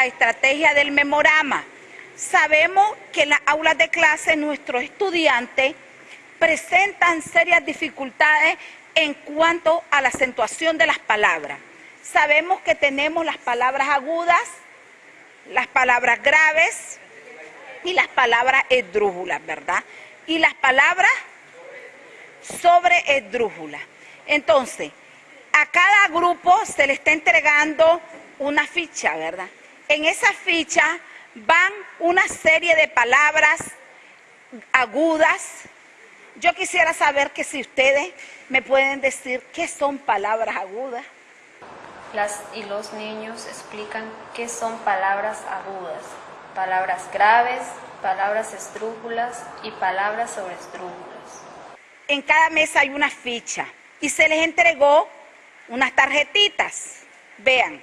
la estrategia del memorama. Sabemos que en las aulas de clase nuestros estudiantes presentan serias dificultades en cuanto a la acentuación de las palabras. Sabemos que tenemos las palabras agudas, las palabras graves y las palabras esdrújulas, ¿verdad? Y las palabras sobre esdrújulas. Entonces, a cada grupo se le está entregando una ficha, ¿verdad? En esa ficha van una serie de palabras agudas. Yo quisiera saber que si ustedes me pueden decir qué son palabras agudas. Las y los niños explican qué son palabras agudas, palabras graves, palabras estrújulas y palabras sobre estrújulas. En cada mesa hay una ficha y se les entregó unas tarjetitas. Vean,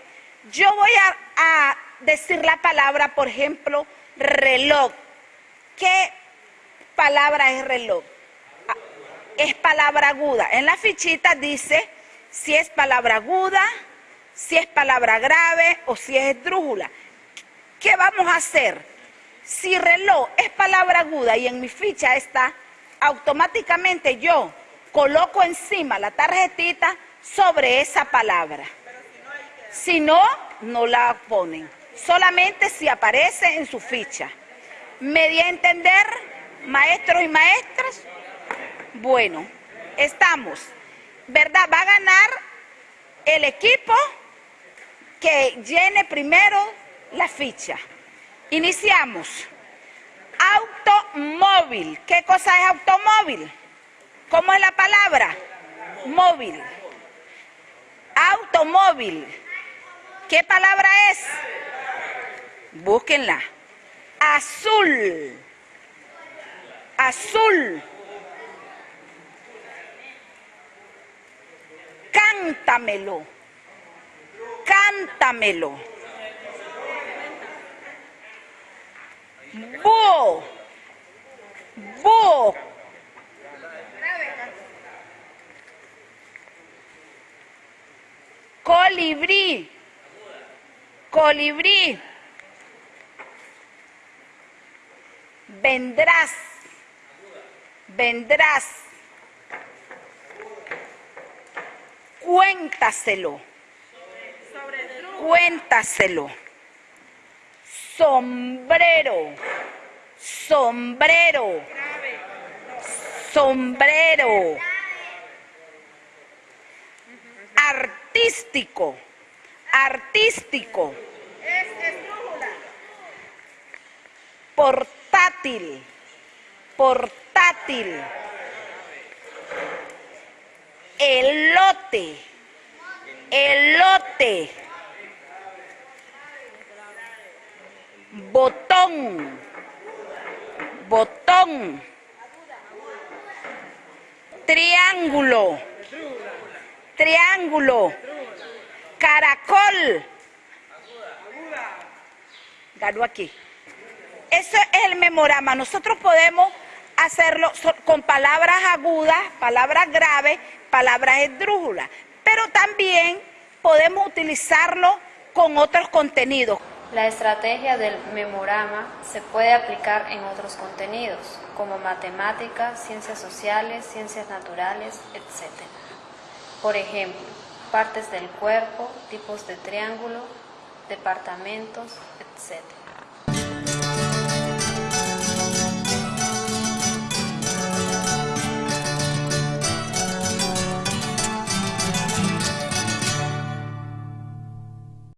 yo voy a, a decir la palabra, por ejemplo, reloj. ¿Qué palabra es reloj? Es palabra aguda. En la fichita dice si es palabra aguda, si es palabra grave o si es esdrújula. ¿Qué vamos a hacer? Si reloj es palabra aguda y en mi ficha está, automáticamente yo coloco encima la tarjetita sobre esa palabra. Si no, no la ponen. Solamente si aparece en su ficha. ¿Me di a entender, maestros y maestras? Bueno, estamos. ¿Verdad? Va a ganar el equipo que llene primero la ficha. Iniciamos. Automóvil. ¿Qué cosa es automóvil? ¿Cómo es la palabra? Móvil. Automóvil. ¿Qué palabra es? Búsquenla. Azul. Azul. Cántamelo. Cántamelo. Búho. Búho. Colibrí. Colibrí. Vendrás. Vendrás. Cuéntaselo. Cuéntaselo. Sombrero. Sombrero. Sombrero. Artístico. Artístico. Portátil. Portátil. Elote. Elote. Botón. Botón. Triángulo. Triángulo. Caracol. Ganó aquí. Eso es el memorama. Nosotros podemos hacerlo con palabras agudas, palabras graves, palabras esdrújulas, pero también podemos utilizarlo con otros contenidos. La estrategia del memorama se puede aplicar en otros contenidos, como matemáticas, ciencias sociales, ciencias naturales, etc. Por ejemplo, partes del cuerpo, tipos de triángulo, departamentos, etc.